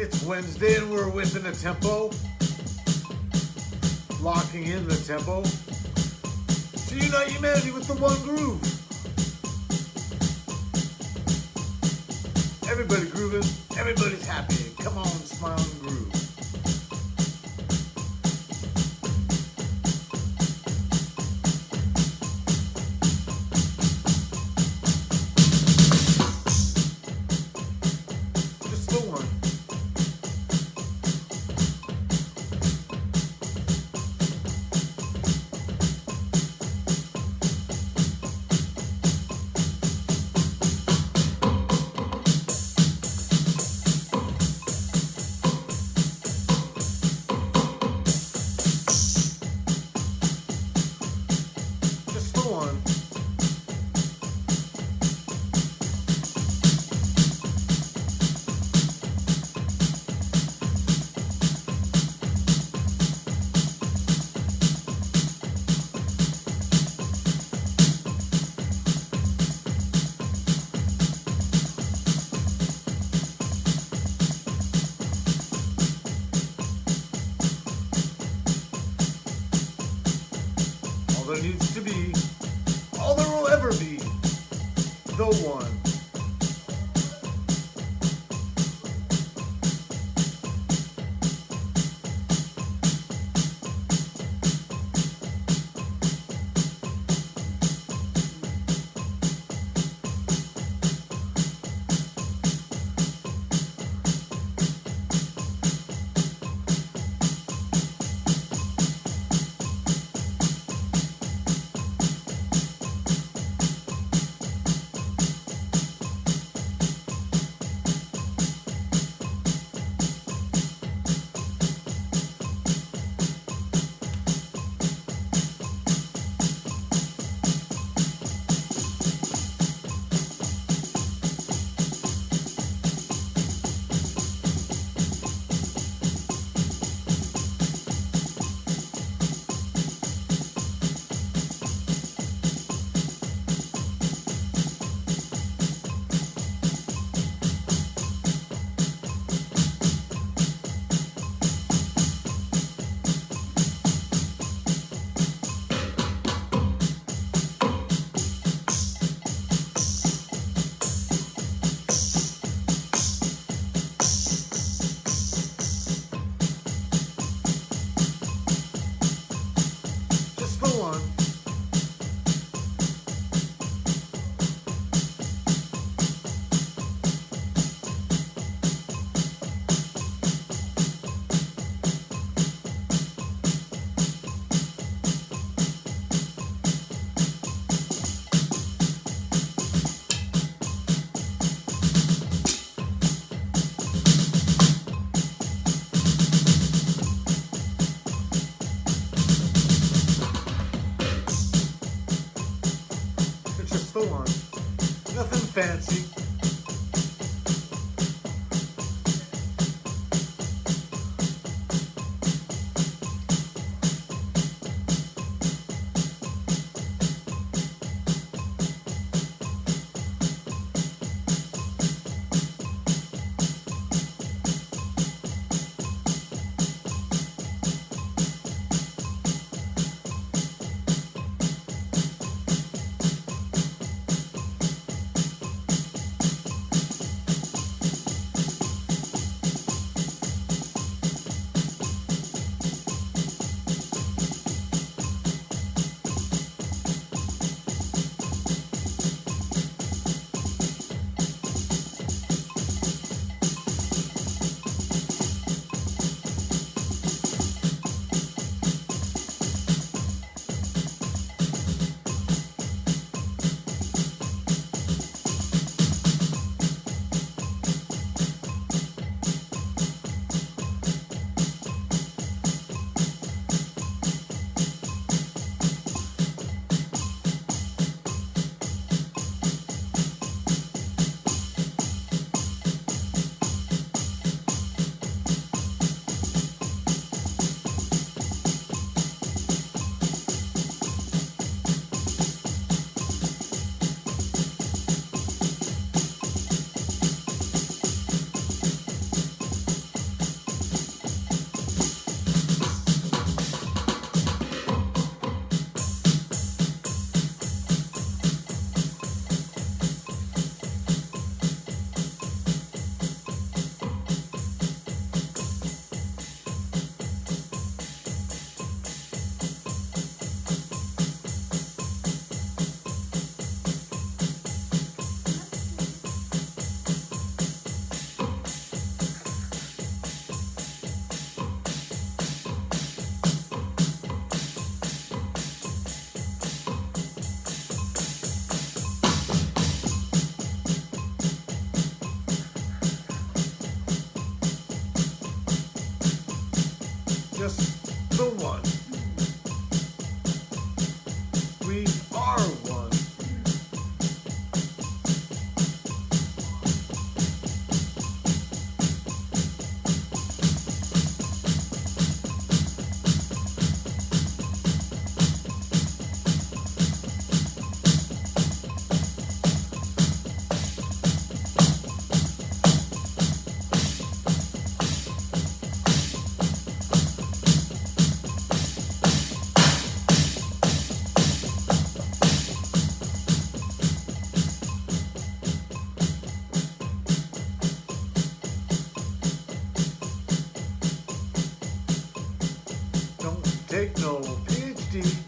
It's Wednesday and we're within a tempo. Locking in the tempo. To unite humanity with the one groove. Everybody grooving, everybody's happy. Come on, smile and groove. Needs to be, all there will ever be, the one. Fancy. just the one. Take no PhD.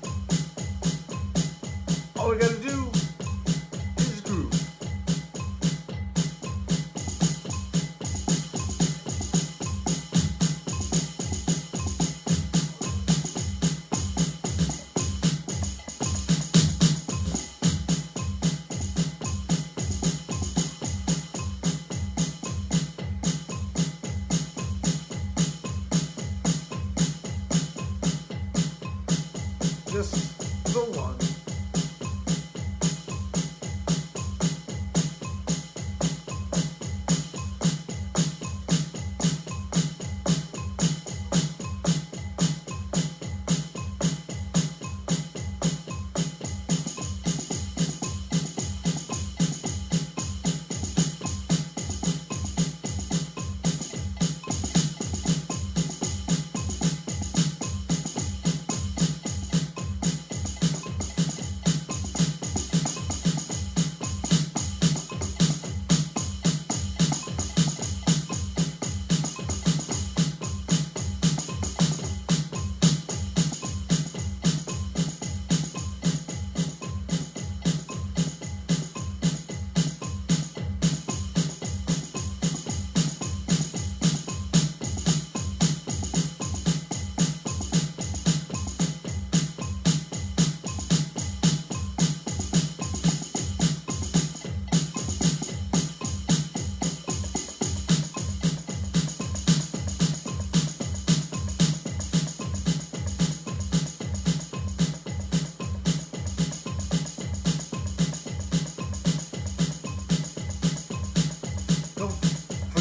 Just the one.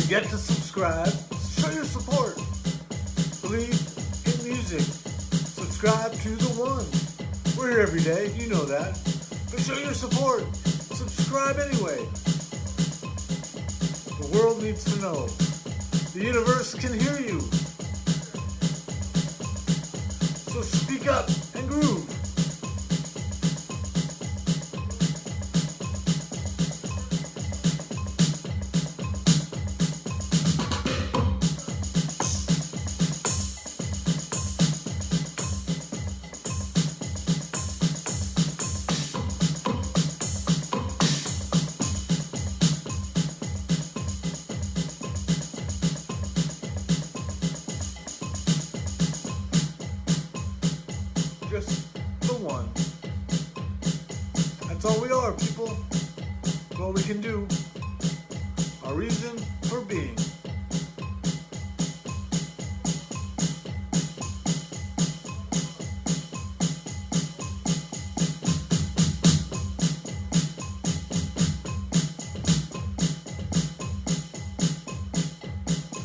Forget to subscribe. Show your support. Believe in music. Subscribe to the one. We're here every day, you know that. But show your support. Subscribe anyway. The world needs to know. The universe can hear you. So speak up and groove. One. That's all we are, people. That's all we can do. Our reason for being.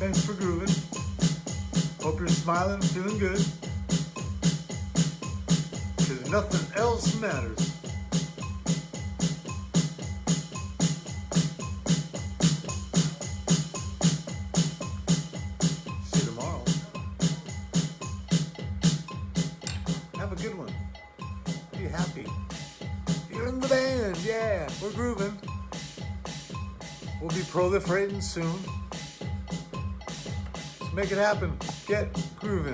Thanks for grooving. Hope you're smiling, feeling good. Nothing else matters. See you tomorrow. Have a good one. Be happy. You're in the band, yeah. We're grooving. We'll be proliferating soon. Let's make it happen. Get grooving.